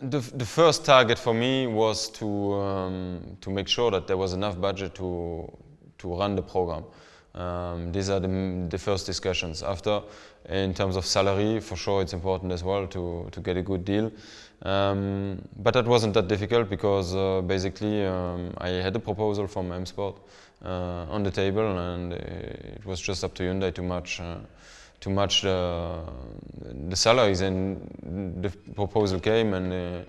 The, the first target for me was to, um, to make sure that there was enough budget to, to run the program. Um, these are the, the first discussions. After, in terms of salary, for sure it's important as well to, to get a good deal. Um, but that wasn't that difficult because uh, basically um, I had a proposal from M Sport uh, on the table and it was just up to Hyundai to match uh, to match the, the salaries and the proposal came and uh,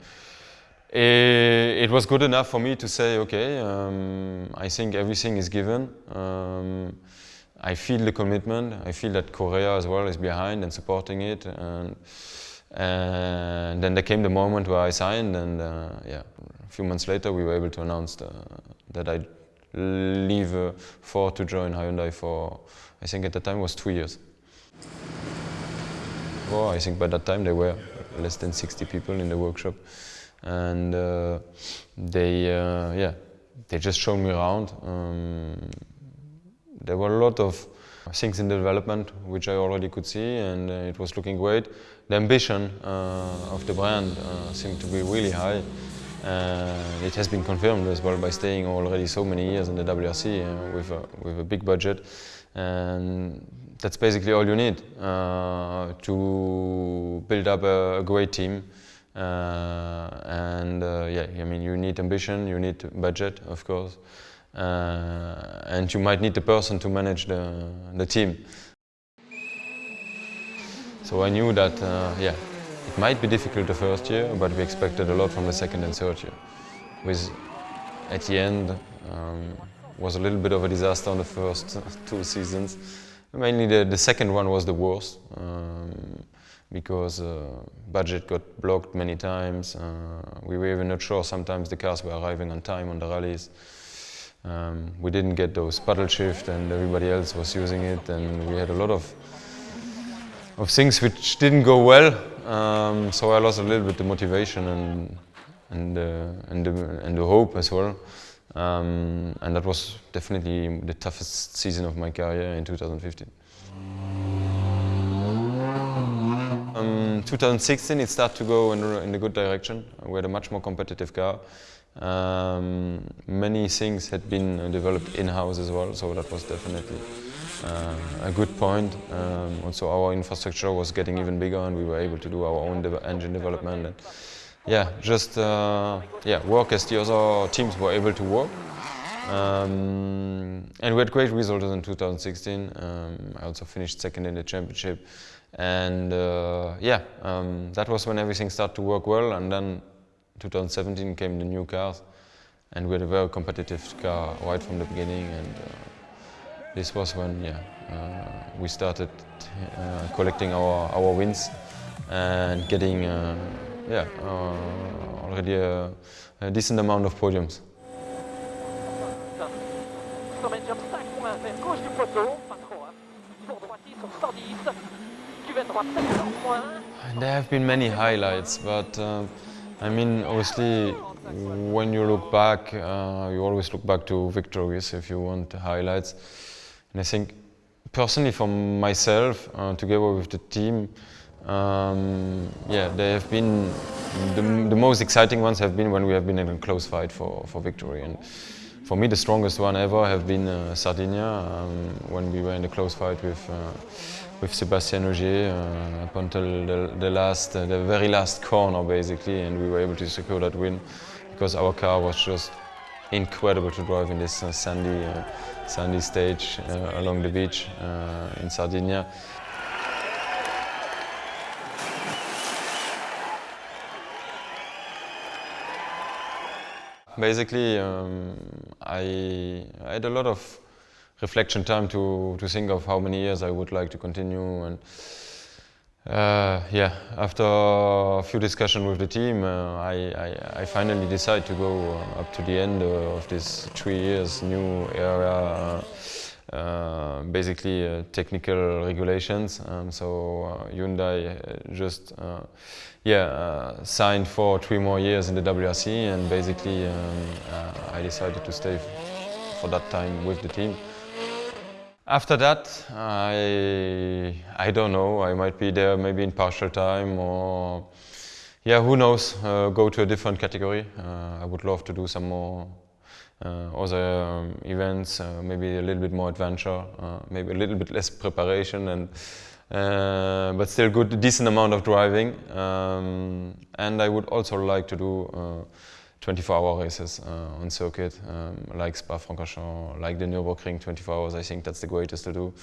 it, was good enough for me to say okay um, I think everything is given. Um, I feel the commitment. I feel that Korea as well is behind and supporting it. And, and then there came the moment where I signed and uh, yeah a few months later we were able to announce the, that I leave uh, Ford to join Hyundai for I think at the time was two years. Well, I think by that time there were less than 60 people in the workshop, and uh, they, uh, yeah, they just showed me around. Um, there were a lot of things in development which I already could see, and uh, it was looking great. The ambition uh, of the brand uh, seemed to be really high. Uh, it has been confirmed as well by staying already so many years in the WRC with, a, with a big budget. And that's basically all you need to build up a, a great team. Uh, and uh, yeah, I mean, you need ambition, you need budget, of course, uh, and you might need the person to manage the, the team. So I knew that, yeah, it might be difficult the first year, but we expected a lot from the second and third year. With, at the end, um, was a little bit of a disaster on the first two seasons. Mainly the, the second one was the worst um, because uh, budget got blocked many times. Uh, we were even not sure sometimes the cars were arriving on time on the rallies. Um, we didn't get those paddle shift and everybody else was using it and we had a lot of of things which didn't go well. Um, so I lost a little bit the motivation and and uh, and, the, and the hope as well. Um, and that was definitely the toughest season of my career in 2015. Um, 2016 it started to go in, in the good direction. We had a much more competitive car. Um, many things had been developed in-house as well, so that was definitely uh, a good point. Um, also our infrastructure was getting even bigger and we were able to do our own de engine development. And, yeah, just uh, yeah, work as the other teams were able to work. Um, and we had great results in 2016. Um, I also finished second in the championship. And uh, yeah, um, that was when everything started to work well. And then 2017 came the new cars. And we had a very competitive car right from the beginning. And uh, this was when yeah, uh, we started uh, collecting our, our wins and getting uh, yeah, uh, already a, a, decent amount of podiums. There have been many highlights, but uh, I mean, obviously, when you look back, uh, you always look back to victories if you want highlights. And I think, personally, for myself, uh, together with the team, um, yeah, they have been the, the, most exciting ones have been when we have been in a close fight for, for victory. And for me, the strongest one ever have been uh, Sardinia um, when we were in a close fight with uh, with Sébastien Ogier uh, up until the, the last, uh, the very last corner basically, and we were able to secure that win because our car was just incredible to drive in this uh, sandy, uh, sandy stage along the beach in Sardinia. Basically, um, I, had a lot of reflection time to, to think of how many years I would like to continue. And uh, yeah, after a few discussions with the team, uh, I, I, I, finally decided to go uh, up to the end of this three years new era. uh, basically uh, technical regulations. Um, so uh, Hyundai just yeah signed for three more years in the WRC, and basically um, I decided to stay for that time with the team. After that, I I don't know. I might be there maybe in partial time or yeah, who knows? Uh, go to a different category. Uh, I would love to do some more uh, other um, events, uh, maybe a little bit more adventure, uh, maybe a little bit less preparation, and uh, but still good, decent amount of driving. Um, and I would also like to do 24-hour races on circuit, um, like Spa-Francorchamps, like the Nürburgring 24 hours. I think that's the greatest to do,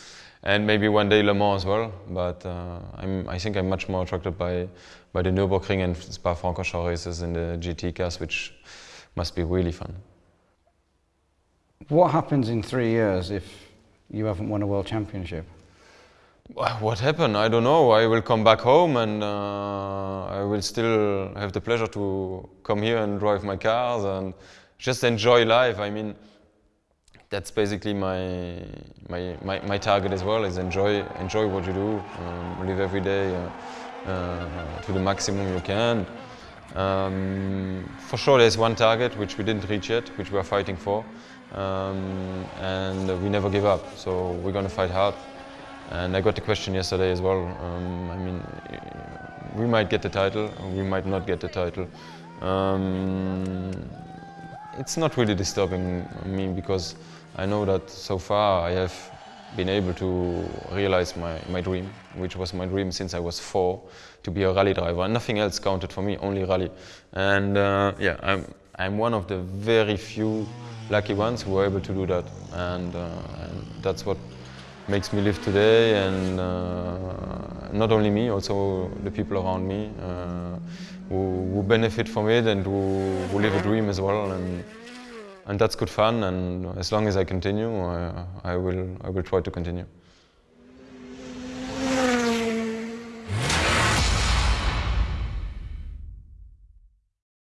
and maybe one day Le Mans as well. But i think I'm much more attracted by by the Nürburgring and Spa-Francorchamps races in the GT cars, which must be really fun. What happens in three years if you haven't won a world championship? What happened? I don't know. I will come back home and uh, I will still have the pleasure to come here and drive my cars and just enjoy life. I mean, that's basically my my, my, my target as well. Is enjoy enjoy what you do, um, live every day uh, uh, to the maximum you can. Um, for sure, there's one target which we didn't reach yet, which we are fighting for um, and we never give up. So we're going to fight hard. And I got the question yesterday as well. Um, I mean, we might get the title, we might not get the title. Um, it's not really disturbing me because I know that so far I have been able to realize my, my dream, which was my dream since I was four, to be a rally driver. Nothing else counted for me, only rally. And uh, yeah, I'm, I'm one of the very few lucky ones who were able to do that. And, uh, and that's what makes me live today and uh, not only me, also the people around me uh, who, who, benefit from it and who, who, live a dream as well. And, and that's good fun and as long as I continue, I, I, will, I will try to continue.